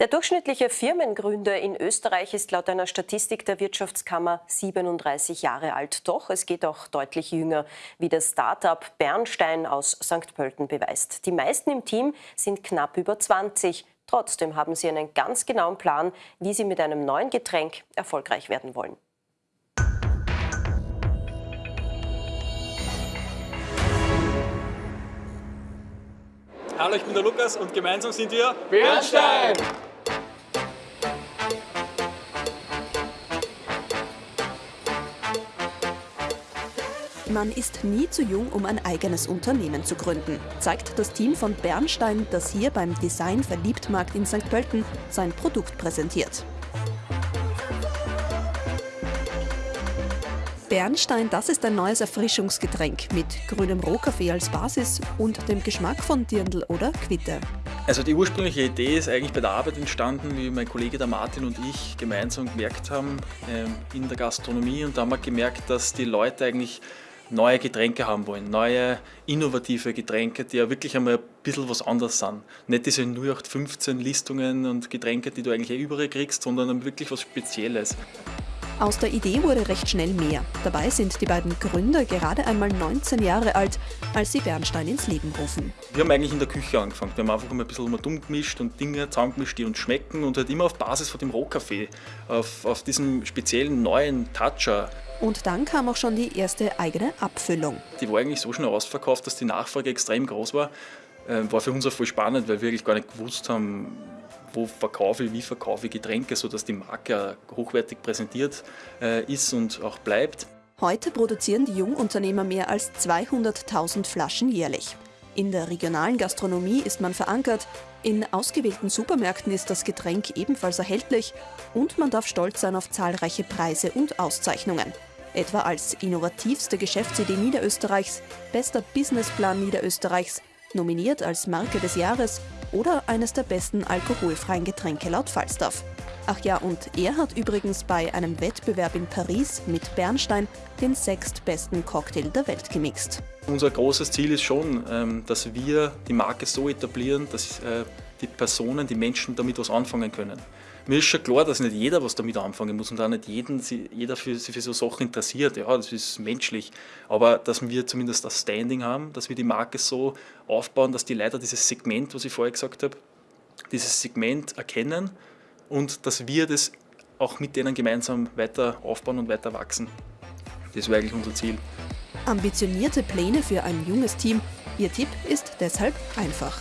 Der durchschnittliche Firmengründer in Österreich ist laut einer Statistik der Wirtschaftskammer 37 Jahre alt. Doch es geht auch deutlich jünger, wie das Start-up Bernstein aus St. Pölten beweist. Die meisten im Team sind knapp über 20. Trotzdem haben sie einen ganz genauen Plan, wie sie mit einem neuen Getränk erfolgreich werden wollen. Hallo, ich bin der Lukas und gemeinsam sind wir Bernstein! Man ist nie zu jung, um ein eigenes Unternehmen zu gründen, zeigt das Team von Bernstein, das hier beim Design Verliebtmarkt in St. Pölten sein Produkt präsentiert. Bernstein, das ist ein neues Erfrischungsgetränk mit grünem Rohkaffee als Basis und dem Geschmack von Dirndl oder Quitte. Also die ursprüngliche Idee ist eigentlich bei der Arbeit entstanden, wie mein Kollege der Martin und ich gemeinsam gemerkt haben ähm, in der Gastronomie und da haben wir gemerkt, dass die Leute eigentlich neue Getränke haben wollen, neue innovative Getränke, die ja wirklich einmal ein bisschen was anderes sind. Nicht diese 0815 Listungen und Getränke, die du eigentlich eh überall kriegst, sondern wirklich was Spezielles. Aus der Idee wurde recht schnell mehr. Dabei sind die beiden Gründer gerade einmal 19 Jahre alt, als sie Bernstein ins Leben rufen. Wir haben eigentlich in der Küche angefangen. Wir haben einfach mal ein bisschen dumm gemischt und Dinge zusammengemischt, die uns schmecken und halt immer auf Basis von dem Rohkaffee, auf, auf diesem speziellen neuen Toucher. Und dann kam auch schon die erste eigene Abfüllung. Die war eigentlich so schnell ausverkauft, dass die Nachfrage extrem groß war. Äh, war für uns auch voll spannend, weil wir eigentlich gar nicht gewusst haben, wo verkaufe ich, wie verkaufe ich Getränke, sodass die Marke hochwertig präsentiert äh, ist und auch bleibt. Heute produzieren die Jungunternehmer mehr als 200.000 Flaschen jährlich. In der regionalen Gastronomie ist man verankert, in ausgewählten Supermärkten ist das Getränk ebenfalls erhältlich und man darf stolz sein auf zahlreiche Preise und Auszeichnungen. Etwa als innovativste Geschäftsidee Niederösterreichs, bester Businessplan Niederösterreichs, nominiert als Marke des Jahres oder eines der besten alkoholfreien Getränke laut Falstaff. Ach ja, und er hat übrigens bei einem Wettbewerb in Paris mit Bernstein den sechstbesten Cocktail der Welt gemixt. Unser großes Ziel ist schon, ähm, dass wir die Marke so etablieren, dass äh, die Personen, die Menschen damit was anfangen können. Mir ist schon klar, dass nicht jeder was damit anfangen muss und auch nicht jeden, jeder für, sich für so Sachen interessiert. Ja, das ist menschlich. Aber dass wir zumindest das Standing haben, dass wir die Marke so aufbauen, dass die Leute dieses Segment, was ich vorher gesagt habe, dieses Segment erkennen und dass wir das auch mit denen gemeinsam weiter aufbauen und weiter wachsen. Das wäre eigentlich unser Ziel. Ambitionierte Pläne für ein junges Team. Ihr Tipp ist deshalb einfach.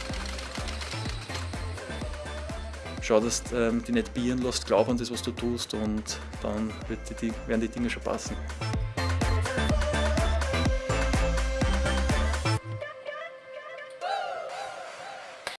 Schau, dass du ähm, die nicht bieren lässt, glaub an das, was du tust und dann die, werden die Dinge schon passen.